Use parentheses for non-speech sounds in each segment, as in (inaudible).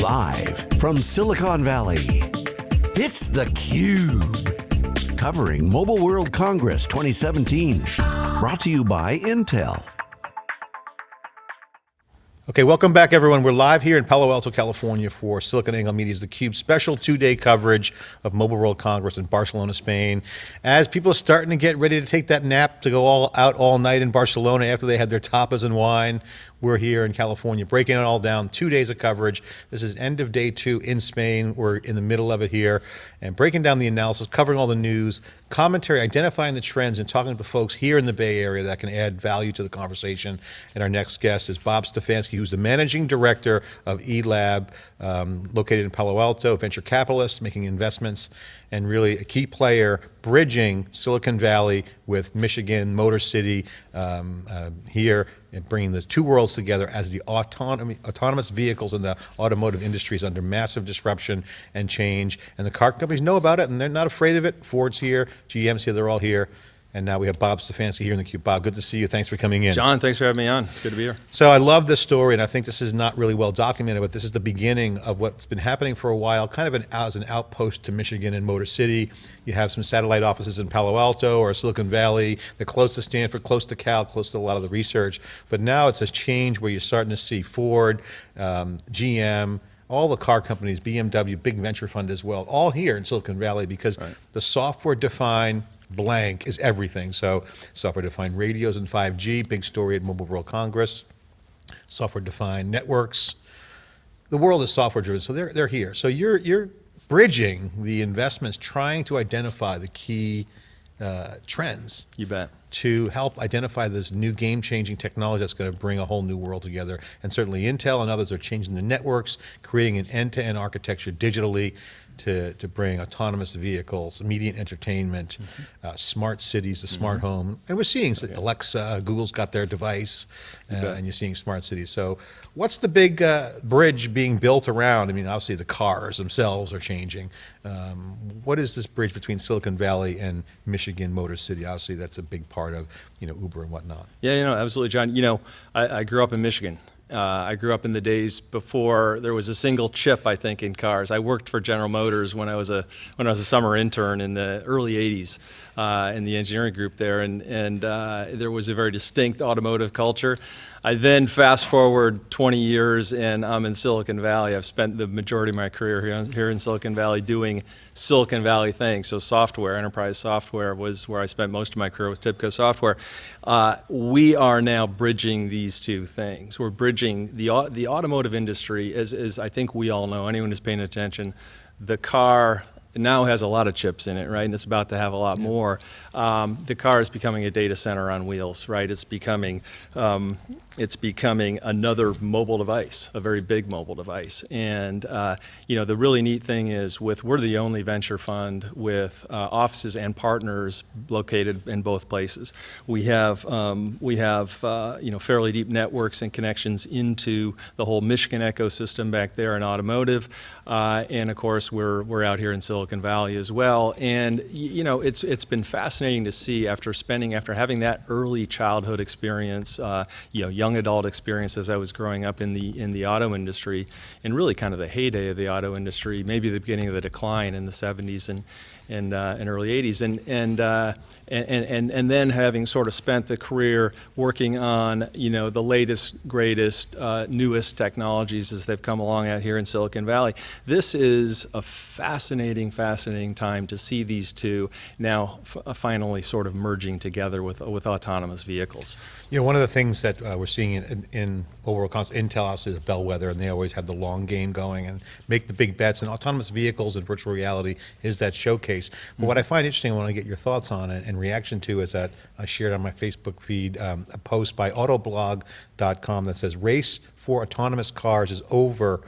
Live from Silicon Valley, it's theCUBE. Covering Mobile World Congress 2017. Brought to you by Intel. Okay, welcome back everyone. We're live here in Palo Alto, California for SiliconANGLE Media's theCUBE special two-day coverage of Mobile World Congress in Barcelona, Spain. As people are starting to get ready to take that nap to go all out all night in Barcelona after they had their tapas and wine, we're here in California, breaking it all down, two days of coverage. This is end of day two in Spain. We're in the middle of it here and breaking down the analysis, covering all the news, commentary, identifying the trends and talking to the folks here in the Bay Area that can add value to the conversation. And our next guest is Bob Stefanski, who's the managing director of eLab, um, located in Palo Alto, venture capitalist, making investments and really a key player bridging Silicon Valley with Michigan, Motor City um, uh, here, and bringing the two worlds together as the autonomy, autonomous vehicles in the automotive industry is under massive disruption and change. And the car companies know about it and they're not afraid of it. Ford's here, GM's here, they're all here. And now we have Bob Stefanski here in the cube. Bob, good to see you. Thanks for coming in. John, thanks for having me on. It's good to be here. So I love this story, and I think this is not really well documented, but this is the beginning of what's been happening for a while, kind of an, as an outpost to Michigan and Motor City. You have some satellite offices in Palo Alto or Silicon Valley. They're close to Stanford, close to Cal, close to a lot of the research. But now it's a change where you're starting to see Ford, um, GM, all the car companies, BMW, big venture fund as well, all here in Silicon Valley because right. the software defined blank is everything. So software-defined radios and 5G, big story at Mobile World Congress. Software-defined networks. The world is software-driven, so they're, they're here. So you're, you're bridging the investments, trying to identify the key uh, trends. You bet. To help identify this new game-changing technology that's going to bring a whole new world together. And certainly Intel and others are changing the networks, creating an end-to-end -end architecture digitally to, to bring autonomous vehicles, media and entertainment, mm -hmm. uh, smart cities, the smart mm -hmm. home. And we're seeing okay. Alexa, Google's got their device, uh, and you're seeing smart cities. So what's the big uh, bridge being built around? I mean, obviously the cars themselves are changing. Um, what is this bridge between Silicon Valley and Michigan Motor City? Obviously that's a big part of you know Uber and whatnot. Yeah, you know, absolutely, John. You know, I, I grew up in Michigan. Uh, I grew up in the days before there was a single chip, I think, in cars. I worked for General Motors when I was a when I was a summer intern in the early '80s uh, in the engineering group there, and and uh, there was a very distinct automotive culture. I then fast forward 20 years and I'm in Silicon Valley. I've spent the majority of my career here, here in Silicon Valley doing Silicon Valley things. So software, enterprise software was where I spent most of my career with TIBCO Software. Uh, we are now bridging these two things. We're bridging the, the automotive industry, as, as I think we all know, anyone who's paying attention, the car now has a lot of chips in it, right? And it's about to have a lot yeah. more. Um, the car is becoming a data center on wheels, right? It's becoming, um, it's becoming another mobile device, a very big mobile device. And uh, you know, the really neat thing is, with we're the only venture fund with uh, offices and partners located in both places. We have um, we have uh, you know fairly deep networks and connections into the whole Michigan ecosystem back there in automotive, uh, and of course we're we're out here in Silicon Silicon Valley as well. And you know, it's it's been fascinating to see after spending after having that early childhood experience, uh, you know, young adult experience as I was growing up in the in the auto industry, and really kind of the heyday of the auto industry, maybe the beginning of the decline in the 70s and and, uh, early 80s. And, and, uh, and, and, and then having sort of spent the career working on, you know, the latest, greatest, uh, newest technologies as they've come along out here in Silicon Valley. This is a fascinating, fascinating time to see these two now uh, finally sort of merging together with, with autonomous vehicles. You know, one of the things that uh, we're seeing in, in, in overall Intel obviously is bellwether and they always have the long game going and make the big bets and autonomous vehicles and virtual reality is that showcase case. But what I find interesting, I want to get your thoughts on it and reaction to is that I shared on my Facebook feed um, a post by autoblog.com that says race for autonomous cars is over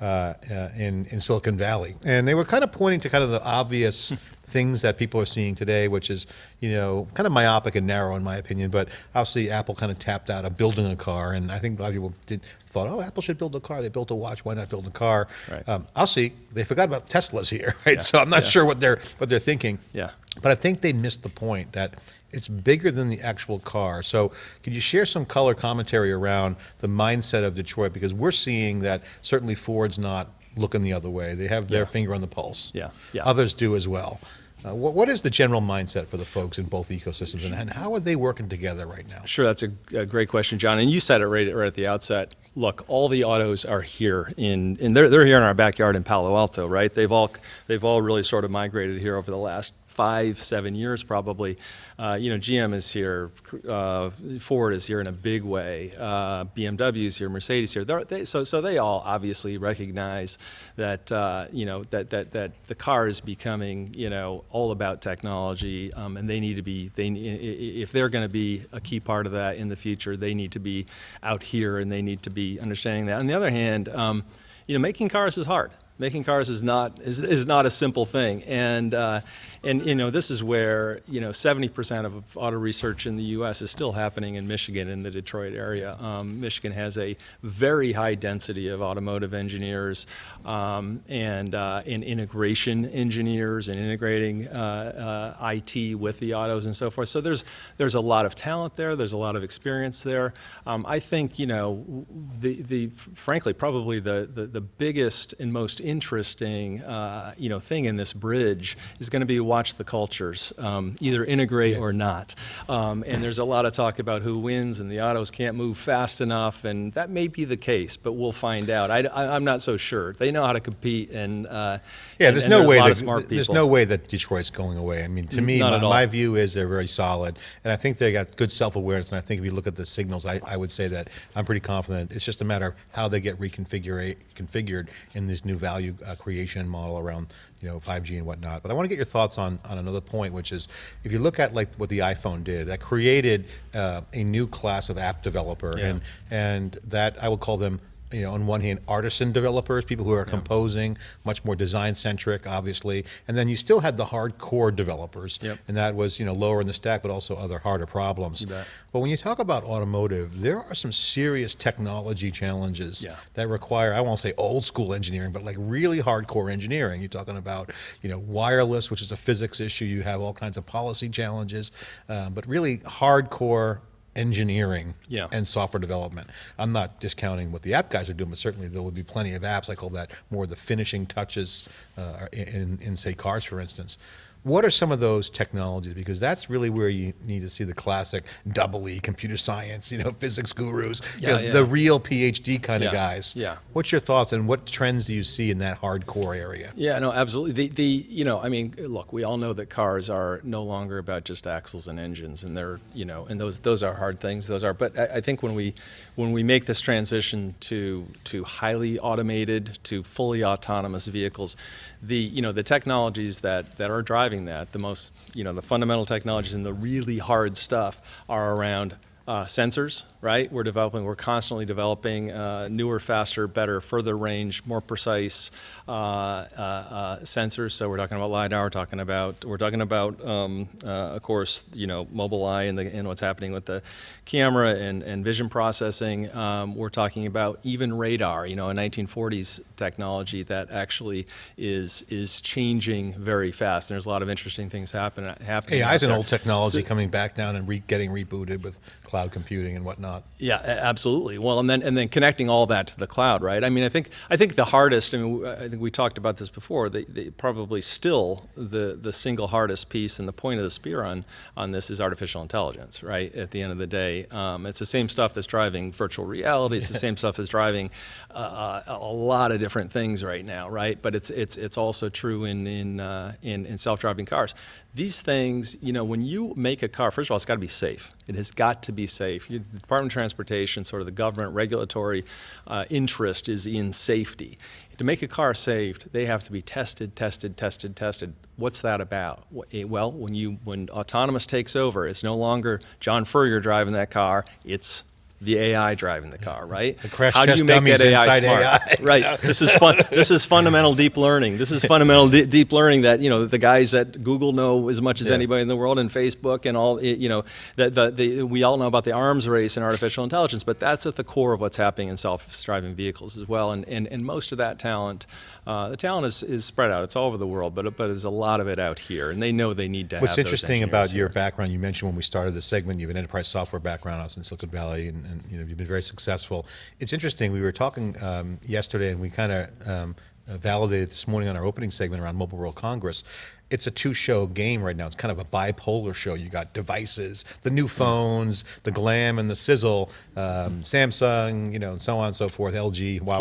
uh, uh, in, in Silicon Valley. And they were kind of pointing to kind of the obvious things that people are seeing today, which is, you know, kind of myopic and narrow in my opinion, but obviously Apple kind of tapped out of building a car, and I think a lot of people did, thought, oh, Apple should build a car. They built a watch. Why not build a car? Right. Um, I'll see. They forgot about Teslas here, (laughs) right? Yeah. So I'm not Yeah. sure what they're what they're thinking. Yeah. But I think they missed the point that it's bigger than the actual car. So could you share some color commentary around the mindset of Detroit? Because we're seeing that certainly Ford's not looking the other way. They have their Yeah. finger on the pulse. Yeah, yeah. Others do as well. Uh, what, what is the general mindset for the folks in both ecosystems, and, and how are they working together right now? Sure, that's a, a great question, John. And you said it right, right at the outset. Look, all the autos are here in, in they're, they're here in our backyard in Palo Alto, right? They've all, they've all really sort of migrated here over the last five, seven years probably. Uh, you know, GM is here, uh, Ford is here in a big way, uh, BMW is here, Mercedes here. They, so, so they all obviously recognize that, uh, you know, that, that, that the car is becoming, you know, all about technology, um, and they need to be, they, if they're going to be a key part of that in the future, they need to be out here and they need to be understanding that. On the other hand, um, you know, making cars is hard. Making cars is not is, is not a simple thing, and uh, and you know this is where you know 70% of auto research in the U.S. is still happening in Michigan, in the Detroit area. Um, Michigan has a very high density of automotive engineers um, and uh, integration engineers and integrating uh, uh, IT with the autos and so forth. So there's there's a lot of talent there. There's a lot of experience there. Um, I think you know the the frankly probably the the, the biggest and most interesting uh, you know thing in this bridge is going to be watch the cultures um, either integrate or not. Um, and there's a lot of talk about who wins and the autos can't move fast enough, and that may be the case, but we'll find out. I, am not so sure. They know how to compete, and uh, Yeah, there's and no way that there's no way that Detroit's going away. I mean, to me, my, my view is they're very solid, and I think they got good self-awareness. And I think if you look at the signals, I, I would say that I'm pretty confident. It's just a matter of how they get reconfigured configured in this new value uh, creation model around you know 5G and whatnot. But I want to get your thoughts on on another point, which is if you look at like what the iPhone did, that created uh, a new class of app developer, Yeah. and and that I would call them you know, on one hand, artisan developers, people who are composing, much more design centric, obviously, and then you still had the hardcore developers, Yep. and that was you know lower in the stack, but also other harder problems. But when you talk about automotive, there are some serious technology challenges Yeah. that require I won't say old school engineering, but like really hardcore engineering. You're talking about you know wireless, which is a physics issue. You have all kinds of policy challenges, uh, but really hardcore engineering Yeah. and software development. I'm not discounting what the app guys are doing, but certainly there would be plenty of apps. I call that more the finishing touches uh, in, in, say, cars, for instance. What are some of those technologies? Because that's really where you need to see the classic double E computer science, you know, (laughs) physics gurus, you know, yeah. the real PhD kind of guys. yeah. What's your thoughts and what trends do you see in that hardcore area? Yeah, no, absolutely. The, the, you know, I mean, look, we all know that cars are no longer about just axles and engines, and they're, you know, and those those are hard things. Those are, but I, I think when we when we make this transition to to highly automated to fully autonomous vehicles, the you know the technologies that that are driving that, the most, you know, the fundamental technologies and the really hard stuff are around uh, sensors, right? We're developing, we're constantly developing uh, newer, faster, better, further range, more precise uh, uh, uh, sensors. So we're talking about lidar. We're talking about we're talking about, um, uh, of course, you know, Mobileye and, the, and what's happening with the camera and, and vision processing. Um, we're talking about even radar. You know, a 1940s technology that actually is is changing very fast. And There's a lot of interesting things happen, happening. AI is an old technology coming back down and re- getting rebooted with cloud computing and whatnot. Yeah, absolutely. Well, and then and then connecting all that to the cloud, right? I mean, I think I think the hardest. I mean, I think we talked about this before. Probably still the the single hardest piece and the point of the spear on on this is artificial intelligence, right? At the end of the day, um, it's the same stuff that's driving virtual reality. It's the same stuff that's driving uh, a a lot of different things right now, right? But it's it's it's also true in in uh, in, in self-driving cars. These things, you know, when you make a car, first of all, it's got to be safe. It has got to be safe. You, the Department of Transportation, sort of the government regulatory uh, interest is in safety. To make a car safe, they have to be tested, tested, tested, tested. What's that about? Eh, Well, when you when autonomous takes over, it's no longer John Furrier driving that car. It's the AI driving the car, right? The crash How do test you make that AI inside smart? AI. (laughs) Right. This is fun. this is fundamental deep learning. This is fundamental de- deep learning that you know the guys at Google know as much as Yeah. anybody in the world, and Facebook and all. You know that the, the we all know about the arms race in artificial intelligence, but that's at the core of what's happening in self-driving vehicles as well. And and, and most of that talent, uh, the talent is, is spread out. It's all over the world, but but there's a lot of it out here, and they know they need to. What's interesting about engineers your background, you mentioned when we started the segment, you have an enterprise software background. I was in Silicon Valley, and, and you know you've been very successful. It's interesting. We were talking um, yesterday, and we kind of um, validated this morning on our opening segment around Mobile World Congress. It's a two-show game right now. It's kind of a bipolar show. You got devices, the new phones, the glam and the sizzle, um, Samsung, you know, and so on and so forth. LG, Huawei.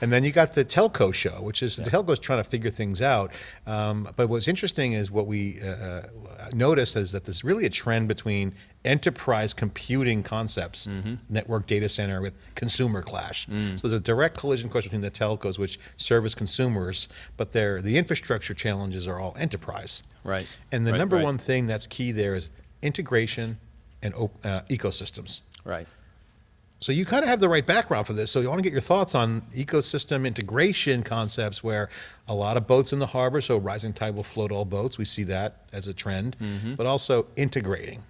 And then you got the telco show, which is the telco's trying to figure things out. Um, but what's interesting is what we uh, uh, noticed is that there's really a trend between enterprise computing concepts, network data center with consumer clash. So there's a direct collision course between the telcos, which service consumers, but they're, the infrastructure challenges are all enterprise. Right. And the Right, number right. one thing that's key there is integration and op- uh, ecosystems. Right. So you kind of have the right background for this. So you want to get your thoughts on ecosystem integration concepts where a lot of boats in the harbor, so rising tide will float all boats. We see that as a trend, Mm-hmm. but also integrating.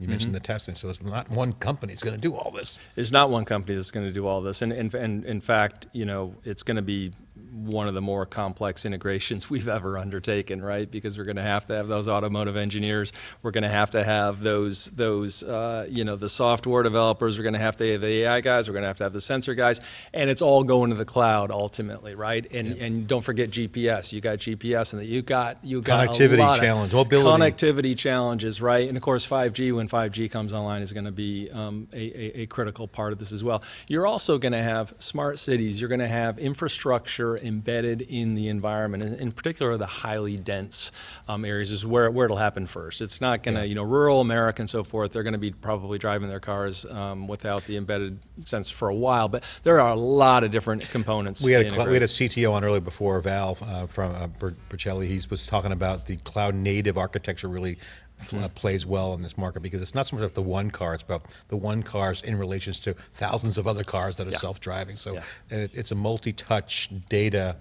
You mentioned the testing, so it's not one company that's going to do all this. It's not one company that's going to do all this, and in fact, you know, it's going to be one of the more complex integrations (laughs) we've ever undertaken, right? Because we're going to have to have those automotive engineers, we're going to have to have those those uh, you know the software developers, we're going to have to have the AI guys, we're going to have to have the sensor guys, and it's all going to the cloud ultimately, right? And and don't forget GPS. You got GPS, and you got you got Connectivity a lot challenge, mobility. connectivity challenges, right? And of course, 5G, when 5G comes online, is going to be um, a, a, a critical part of this as well. You're also going to have smart cities. You're going to have infrastructure embedded in the environment, and in particular, the highly dense um, areas is where, where it'll happen first. It's not going to, you know, rural America and so forth, they're going to be probably driving their cars um, without the embedded sense for a while, but there are a lot of different components. We had a we had a. CTO on earlier before Val uh, from uh, Ber- Bercelli. He was talking about the cloud native architecture really. Uh, plays well in this market because it's not so much about the one car; it's about the one cars in relations to thousands of other cars that are Yeah. self-driving. So, Yeah. and it, it's a multi-touch data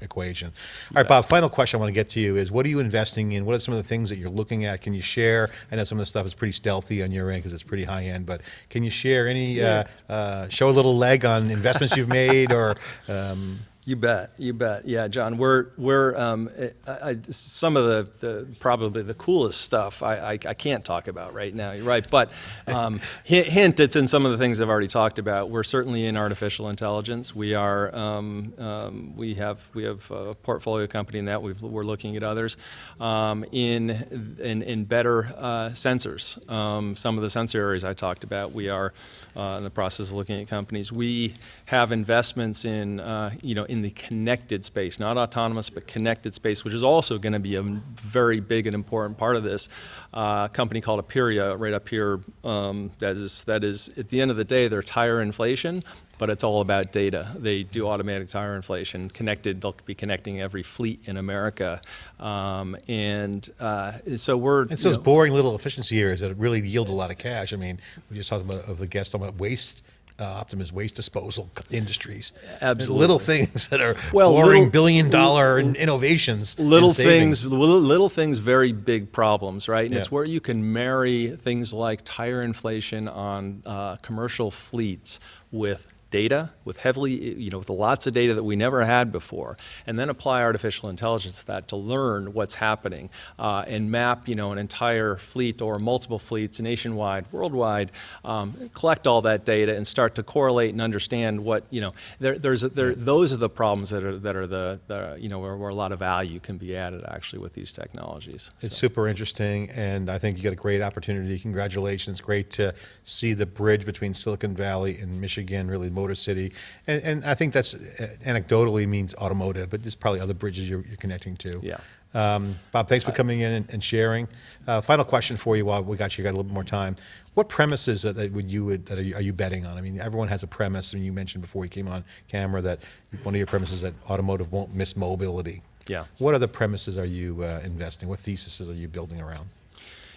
equation. All right, Bob. Final question I want to get to you is: What are you investing in? What are some of the things that you're looking at? Can you share? I know some of the stuff is pretty stealthy on your end because it's pretty high end, but can you share any? Uh, uh, show a little leg on investments you've made or. Um, You bet, you bet. Yeah, John, we're we're um, I, I, some of the, the probably the coolest stuff I, I, I can't talk about right now. You're right, but um, (laughs) hint, hint it's in some of the things I've already talked about. We're certainly in artificial intelligence. We are um, um, we have we have a portfolio company in that. We've, we're looking at others um, in in in better uh, sensors. Um, some of the sensor areas I talked about. We are uh, in the process of looking at companies. We have investments in, uh, you know, in the connected space, not autonomous, but connected space, which is also going to be a very big and important part of this. Uh, company called Aperia, right up here, um, that is, that is, at the end of the day, they're tire inflation, but it's all about data. They do automatic tire inflation, connected, they'll be connecting every fleet in America. Um, and uh, so we're. It's you those know- boring little efficiency areas that really yield a lot of cash. I mean, we just talked about of the guest talking about waste. Uh, Optimus waste disposal (laughs) industries. Absolutely. Little things that are Well, boring little- billion dollar in innovations. little things little, little things very big problems right and it's where you can marry things like tire inflation on uh, commercial fleets with data with heavily you know with lots of data that we never had before and then apply artificial intelligence to that to learn what's happening uh, and map you know an entire fleet or multiple fleets nationwide worldwide um, collect all that data and start to correlate and understand what you know there, there's there, those are the problems that are that are the, the you know where, where a lot of value can be added actually with these technologies It's super interesting, and I think you got a great opportunity. Congratulations! Great to see the bridge between Silicon Valley and Michigan, really Motor City, and, and I think that's uh, anecdotally means automotive, but there's probably other bridges you're, you're connecting to. Yeah. Um, Bob, thanks for coming in and, and sharing. Uh, final question for you while we got you got a little bit more time. What premises that, that would you would that are you, are you betting on? I mean, everyone has a premise, and you mentioned before you came on camera that one of your premises that automotive won't miss mobility. Yeah. What other premises are you uh, investing? What theses are you building around?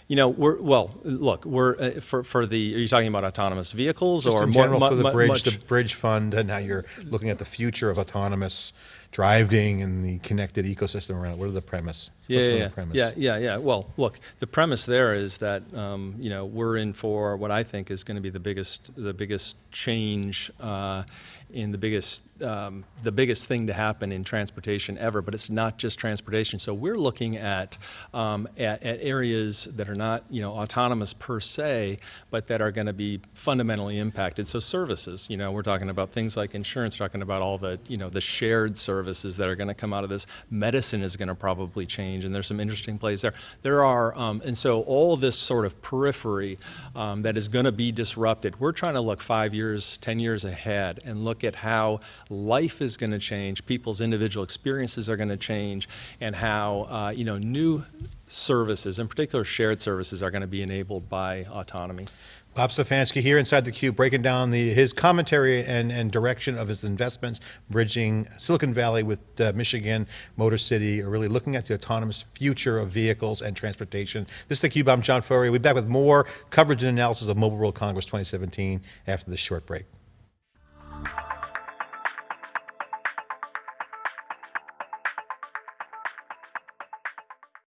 You know, we're well. Look, we're uh, for for the. Are you talking about autonomous vehicles Just or in more- general for the bridge, the bridge fund, and how you're looking at the future of autonomous driving and the connected ecosystem around it. What are the premise? Yeah, yeah, the premise? yeah, yeah, yeah. Well, look, the premise there is that um, you know we're in for what I think is going to be the biggest, the biggest change uh, in the biggest, um, the biggest thing to happen in transportation ever. But it's not just transportation. So we're looking at um, at, at areas that are not you know autonomous per se, but that are going to be fundamentally impacted. So services, you know, we're talking about things like insurance, talking about all the you know the shared services that are going to come out of this. Medicine is going to probably change, and there's some interesting plays there. There are, um, and so all this sort of periphery um, that is going to be disrupted. We're trying to look five years, ten years ahead, and look at how life is going to change, people's individual experiences are going to change, and how uh, you know new services, in particular shared services, are going to be enabled by autonomy. Bob Stefanski here inside the Cube, breaking down the, his commentary and, and direction of his investments, bridging Silicon Valley with uh, Michigan, Motor City, are really looking at the autonomous future of vehicles and transportation. This is the Cube. I'm John Furrier. We'll be back with more coverage and analysis of Mobile World Congress 2017 after this short break.